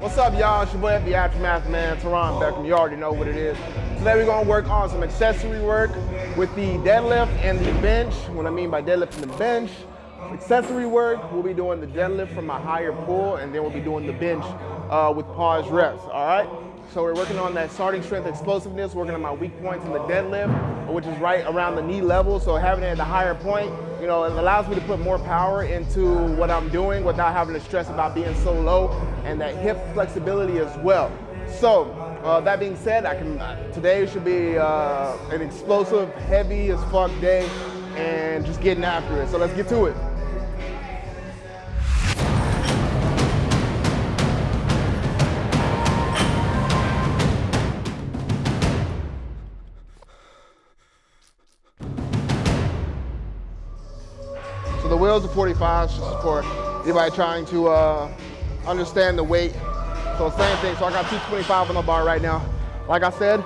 What's up, y'all? It's your boy, the Aftermath Man, Teron Beckham. You already know what it is. Today we're gonna work on some accessory work with the deadlift and the bench. What I mean by deadlift and the bench, accessory work, we'll be doing the deadlift from a higher pull, and then we'll be doing the bench uh, with pause reps, all right? So we're working on that starting strength explosiveness, working on my weak points in the deadlift, which is right around the knee level. So having it at the higher point, you know, it allows me to put more power into what I'm doing without having to stress about being so low and that hip flexibility as well. So uh, that being said, I can today should be uh, an explosive, heavy as fuck day and just getting after it. So let's get to it. Wheels are 45 just for anybody trying to uh, understand the weight. So same thing, so I got 225 on the bar right now. Like I said,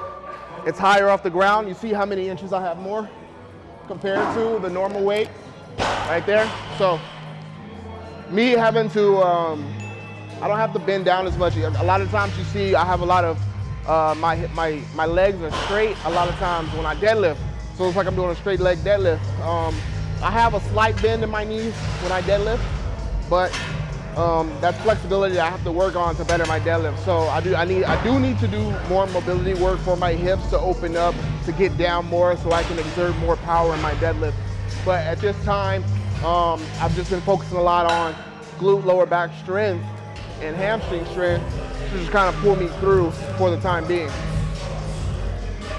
it's higher off the ground. You see how many inches I have more compared to the normal weight right there. So me having to, um, I don't have to bend down as much. A lot of times you see I have a lot of, uh, my, my, my legs are straight a lot of times when I deadlift. So it's like I'm doing a straight leg deadlift. Um, I have a slight bend in my knees when I deadlift, but um, that's flexibility I have to work on to better my deadlift. So I do, I need, I do need to do more mobility work for my hips to open up, to get down more, so I can exert more power in my deadlift. But at this time, um, I've just been focusing a lot on glute lower back strength and hamstring strength to just kind of pull me through for the time being.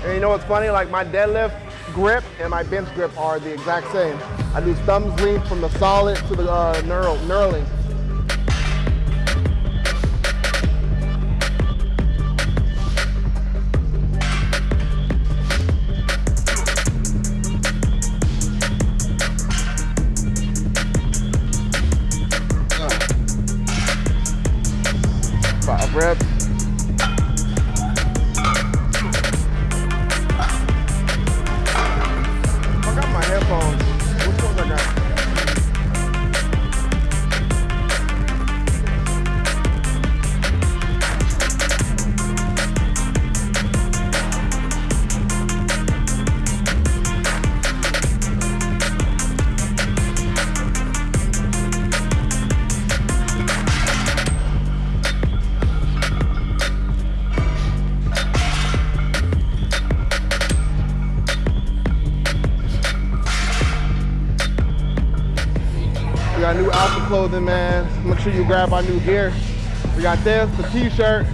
And you know what's funny? Like my deadlift grip and my bench grip are the exact same. I do thumbs lean from the solid to the uh, knurl, knurling. Clothing, man. Make sure you grab our new gear. We got this, the t-shirt.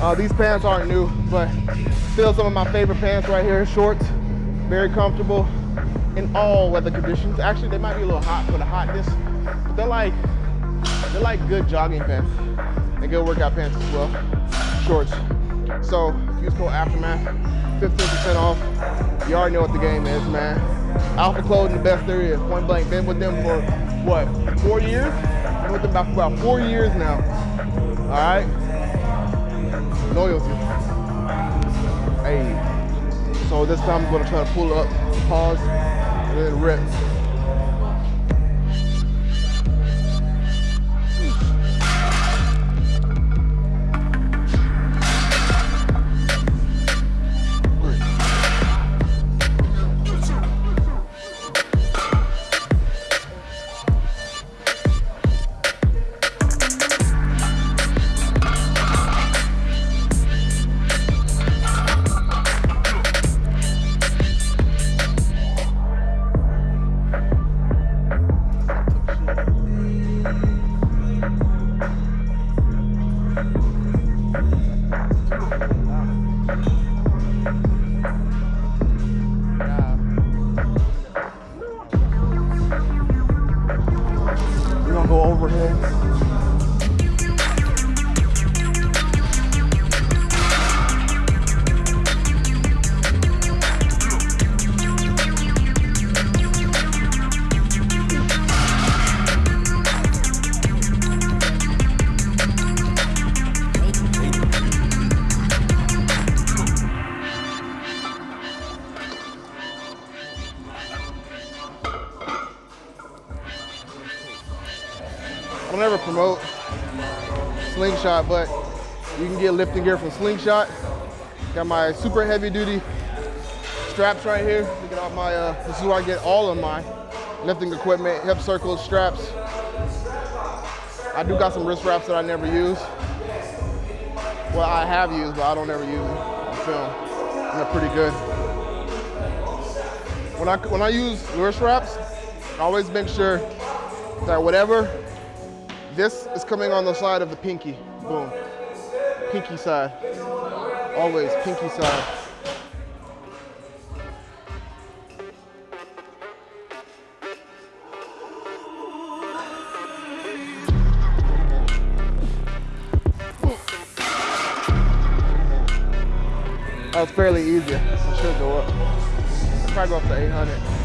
Uh, these pants aren't new, but still some of my favorite pants right here. Shorts, very comfortable in all weather conditions. Actually, they might be a little hot for the hotness, but they're like, they're like good jogging pants and good workout pants as well. Shorts. So use code Aftermath, 15% off. You already know what the game is, man. Alpha Clothing, the best there is. Point blank. Been with them for what? Four years? Been with them about, about four years now. All right. Loyalty. Hey. So this time I'm gonna try to pull up, pause, and then rip. But you can get lifting gear from Slingshot. Got my super heavy duty straps right here. Look at all my, uh, this is where I get all of my lifting equipment, hip circles, straps. I do got some wrist wraps that I never use. Well, I have used, but I don't ever use them on film. And they're pretty good. When I, when I use wrist wraps, I always make sure that whatever, this is coming on the side of the pinky. Boom. Pinky side. Always pinky side. That was fairly easy. It should go up. I'll Probably go up to 800.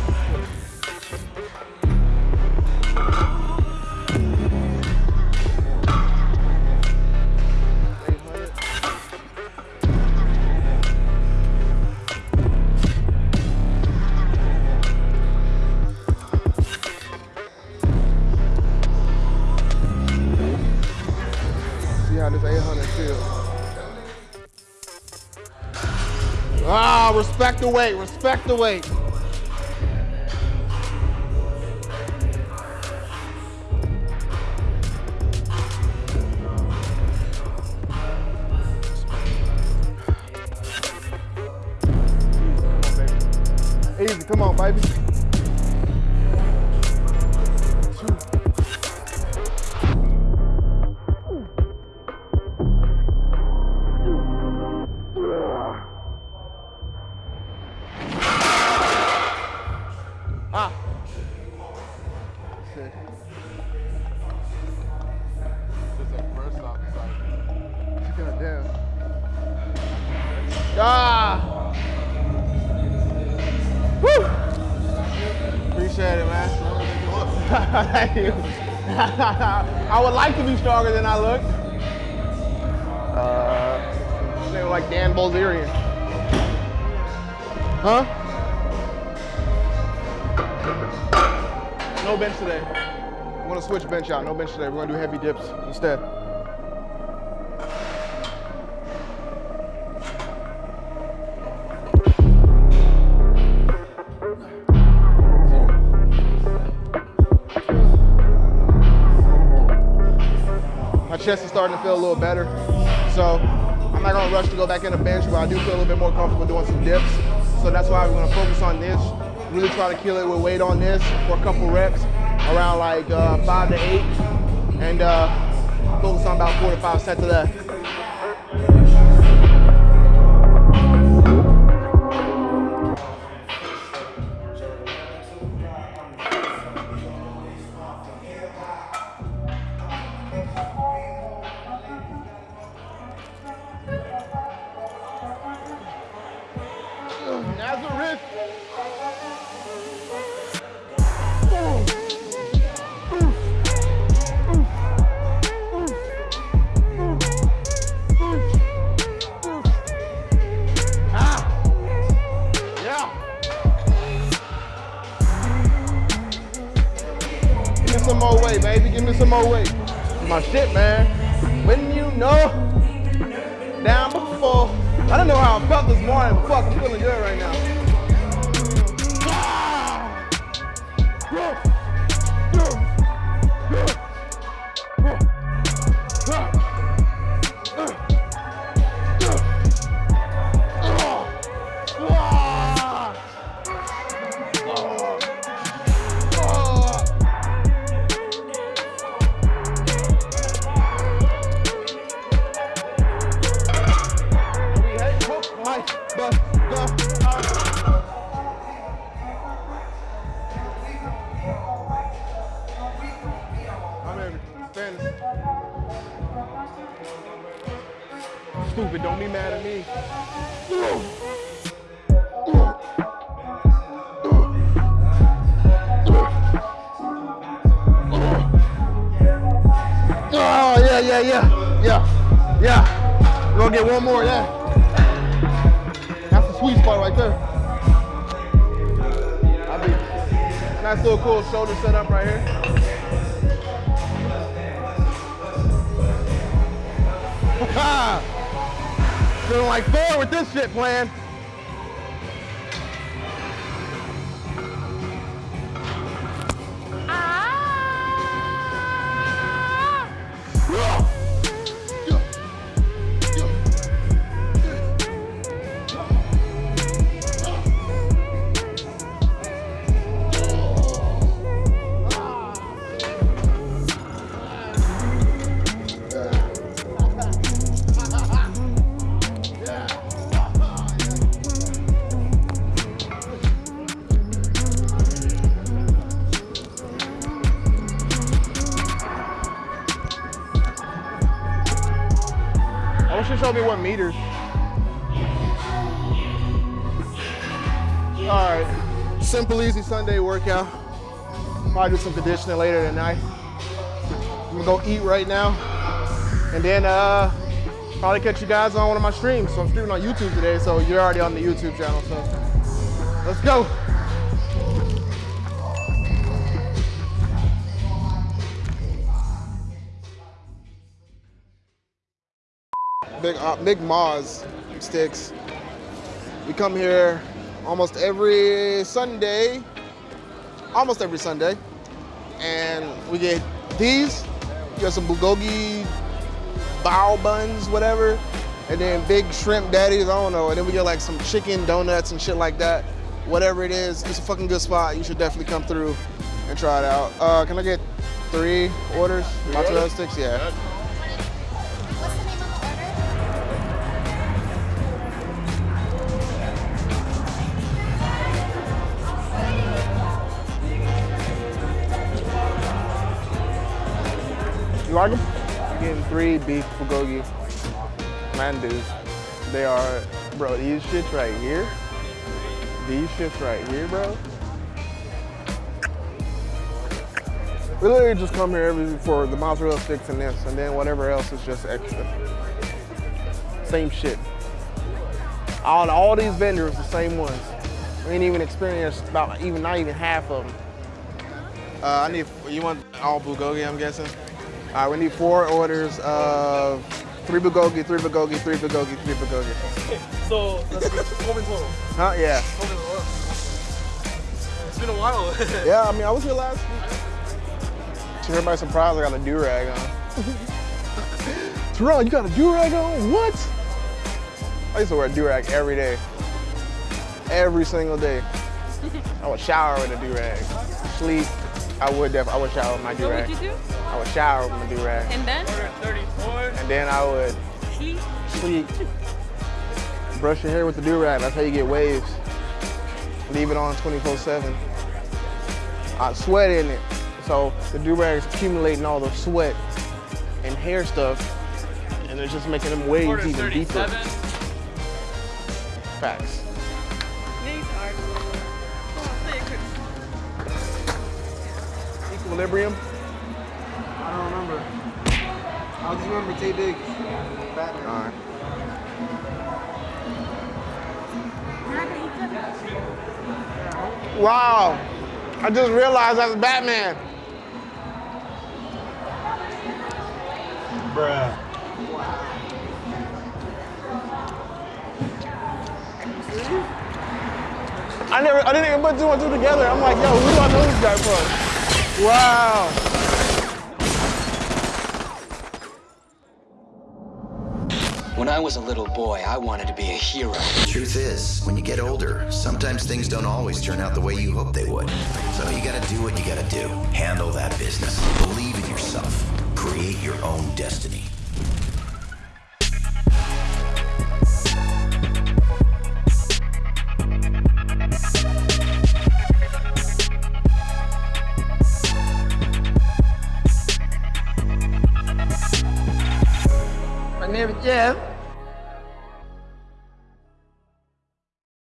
Respect the weight, respect the weight. Easy, come on, baby. I would like to be stronger than I look. Uh, nigga like Dan Bilzerian. Huh? No bench today. I'm gonna switch bench out. No bench today. We're gonna do heavy dips instead. Chest is starting to feel a little better. So I'm not gonna rush to go back in the bench, but I do feel a little bit more comfortable doing some dips. So that's why we're gonna focus on this. Really try to kill it with weight on this for a couple reps, around like uh, five to eight, and uh, focus on about four to five sets of that. Some more weight, baby. Give me some more weight. My shit, man. When you know down before. I don't know how I felt this morning, but fuck, I'm feeling good right now. Yeah, yeah. We're gonna get one more, yeah. That's the sweet spot right there. I nice little cool shoulder setup right here. Feeling like Thor with this shit plan. Meters. All right, simple, easy Sunday workout. Probably do some conditioning later tonight. I'm gonna go eat right now, and then uh, probably catch you guys on one of my streams. So I'm streaming on YouTube today, so you're already on the YouTube channel. So let's go. Big uh, Big Moz sticks. We come here almost every Sunday, almost every Sunday, and we get these. You got some bulgogi bao buns, whatever, and then big shrimp daddies. I don't know. And then we get like some chicken donuts and shit like that. Whatever it is, it's a fucking good spot. You should definitely come through and try it out. Uh, can I get three orders? Mozzarella sticks, yeah. You like them? Getting three beef bulgogi mandus. They are, bro, these shits right here. These shits right here, bro. We literally just come here every for the mozzarella sticks and this, and then whatever else is just extra. Same shit. On all these vendors, the same ones. We ain't even experienced about even not even half of them. Uh, I need. You want all bulgogi? I'm guessing. All right, we need four orders of three bulgogi, three bulgogi, three bulgogi, three bulgogi. So that's twelve in total. Huh? Yeah. Twelve in total. It's been a while. Yeah. I mean, I was here last week. To everybody's surprised, I got a do rag on. Terrell, you got a do rag on? What? I used to wear a do rag every day, every single day. I would shower with a do rag. Sleep. I would def- I would shower with my do What rag. would you do? I would shower with my do rag, And then and then I would sleep. sleep. Brush your hair with the do rag. That's how you get waves. Leave it on 24/7. I sweat in it, so the do-rag is accumulating all the sweat and hair stuff, and it's just making them waves even deeper. Facts. Knees hard. Come on, say it quick. Equilibrium. I don't remember. I just remember Taye Diggs. Batman. All right. You're not gonna eat that? Wow. I just realized that's Batman. Bruh. Wow. I never, I didn't even put two and two together. I'm like, yo, who do I know this guy from? Wow. When I was a little boy, I wanted to be a hero. The Truth is, when you get older, sometimes things don't always turn out the way you hope they would. So you gotta do what you gotta do. Handle that business. Believe in yourself. Create your own destiny.